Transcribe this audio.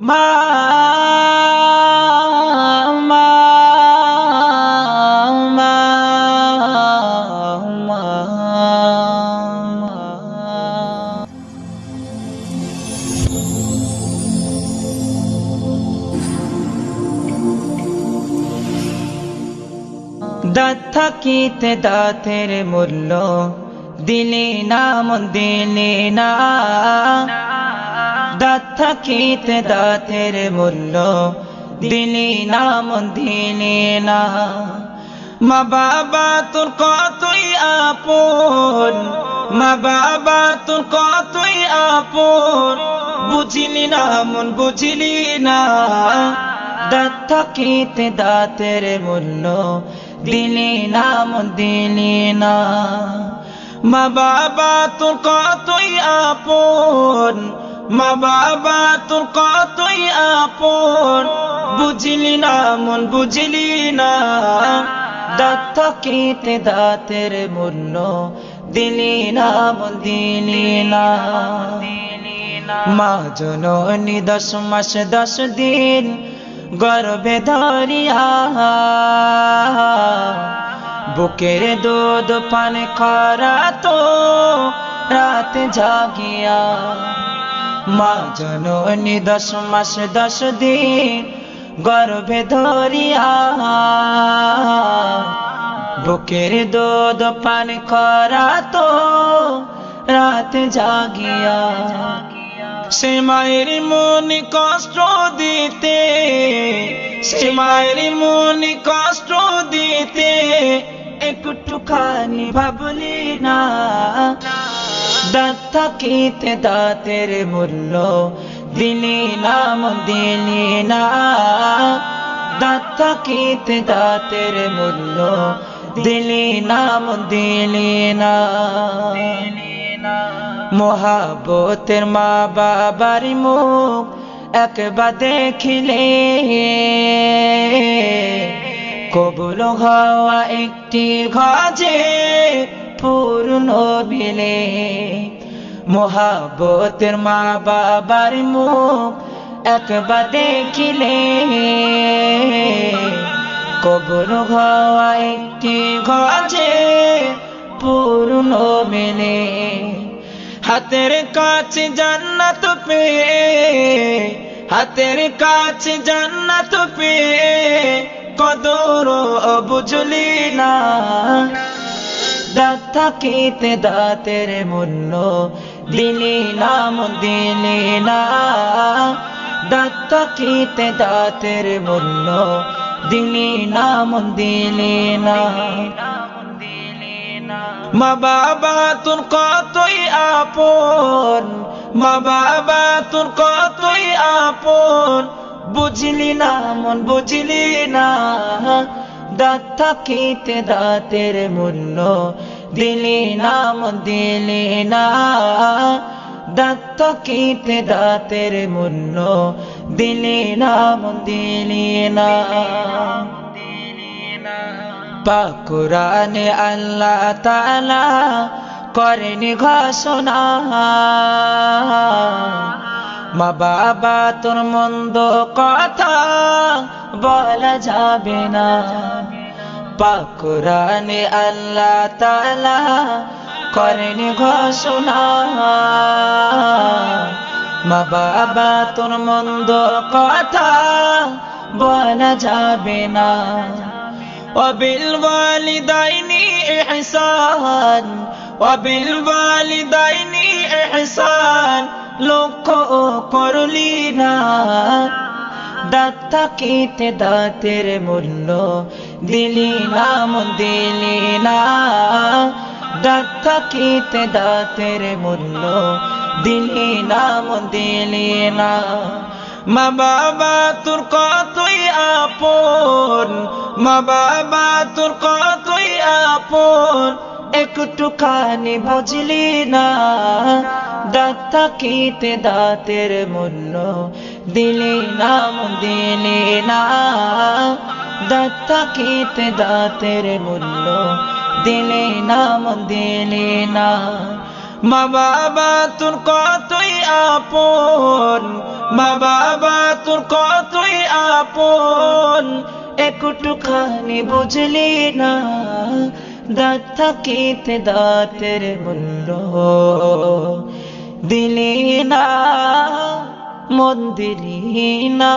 মা মা মা দাঁত থাকিতে দাঁতের মূল্য দিলে না মন দিলে না। দাঁত থাকিতে দাঁতের মূল্য, দিলে না দিলে না। মা বাবা, তোর কতই আপন, মা বাবা, তোর কতই আপন, বুঝিলি না, মন বুঝিলি না। দাঁত থাকিতে দাঁতের মূল্য, দিলি না, মন দিলি না। মা বাবা, তোর কতই আপন মা বাবা, তোর কতই আপন? বুঝলি না মন, বুঝলি না। দাঁত থাকিতে দাঁতের মূল্য দিলি না মন, দিলি না। মা জননী দশ মাস, দশ দিন গর্ভে ধরিয়া বুকের দুধ পান করা তো রাত জাগিয়া মা জননী দশ মাস, দশ দিন গর্ভে ধরিয়া বুকের দুধ পান করা তো রাত জাগিয়া সে মায়ের মনে কষ্ট দিতে, সে মায়ের মনে কষ্ট দিতে একটুখানি ভাবলি না। দাঁত থাকিতে দাঁতের মূল্য দিলি নাম দিলি না। দাঁত থাকিতে দাঁতের মূল্য দিলি নাম দিলি না। মহাবতের মা বাবার মুখ একবার দেখিলে। কবুল হওয়া একটি ঘজে পূর্ণ বিলে মহাবতের মা বাবার মুখ একবার দেখিলে। হওয়া একটি ঘজে পূর্ণ মেলে। হাতের কাছে জান্নাত পেয়ে, হাতের কাছে জান্নাত পেয়ে কদর বুঝলি না। দাঁত থাকিতে দাঁতের মূল্য, দিলি নাম দিলি না। দাঁত থাকিতে দাঁতের মূল্য, দিলি নাম দিলি না। বাবা তোর কতই আপন বাবা তোর কতই আপন, বুঝলি না, মন বুঝলি না। দাঁত থাকিতে দাঁতের মূল্য দিলি নাম দিলি না। দাঁত থাকিতে দাঁতের মূল্য দিলি নাম দিলি না। পাকুরানে আল্লাহ তালা করেনি ঘোষণা। মা বাবা, তোর মন্দ কথা বলা যাবে না। পাকুরানে আল্লাহ তালা করেনি ঘোষণা মা বাবা তোর মন্দ কথা বলা যাবে না وبالوالدين إحسان وبالوالدين إحسان লক্ষ্য করলি না দাঁত থাকিতে দাঁতের মূল্য দিলি নাম দিলি না। দাঁত থাকিতে দাঁতের মূল্য দিলি নাম দিলি না। মা বাবা, তোর কতই আপন? মা বাবা, তোর কতই আপন? একটুখানি বুঝলি না। থাকিতে দাঁতের মূল্য দিলি নাম দিলি না। দাঁত থাকিতে দাঁতের মূল্য দিলি নাম দিলি না। মা বাবা তোর কতই আপন, মা বাবা তোর কতই আপন, একটুখানি বুঝলি না। দাঁত থাকিতে দাঁতের মূল্য দিলি না মন দিলি না।